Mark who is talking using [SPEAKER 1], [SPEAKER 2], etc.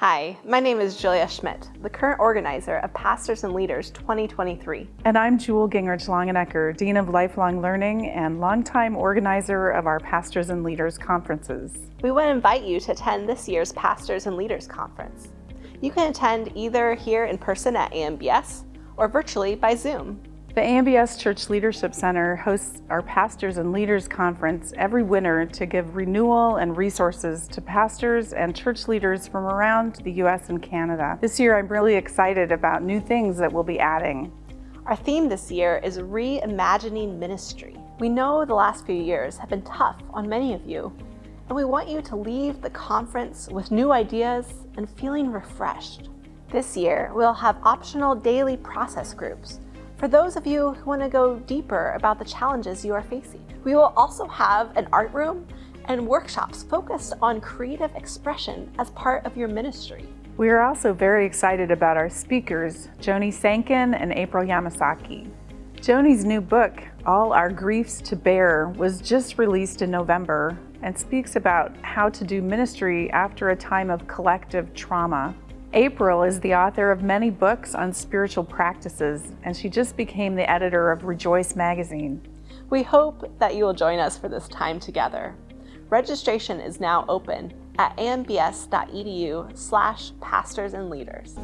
[SPEAKER 1] Hi, my name is Julia Schmidt, the current organizer of Pastors and Leaders 2023.
[SPEAKER 2] And I'm Jewel Gingerich Longenecker, Dean of Lifelong Learning and longtime organizer of our Pastors and Leaders conferences.
[SPEAKER 1] We want to invite you to attend this year's Pastors and Leaders Conference. You can attend either here in person at AMBS or virtually by Zoom.
[SPEAKER 2] The AMBS Church Leadership Center hosts our Pastors and Leaders Conference every winter to give renewal and resources to pastors and church leaders from around the U.S. and Canada. This year I'm really excited about new things that we'll be adding.
[SPEAKER 1] Our theme this year is Reimagining Ministry. We know the last few years have been tough on many of you, and we want you to leave the conference with new ideas and feeling refreshed. This year, we'll have optional daily process groups for those of you who want to go deeper about the challenges you are facing. We will also have an art room and workshops focused on creative expression as part of your ministry.
[SPEAKER 2] We are also very excited about our speakers, Joni Sancken and April Yamasaki. Joni's new book, All Our Griefs to Bear, was just released in November and speaks about how to do ministry after a time of collective trauma. April is the author of many books on spiritual practices, and she just became the editor of Rejoice magazine.
[SPEAKER 1] We hope that you will join us for this time together. Registration is now open at ambs.edu slash pastors and leaders.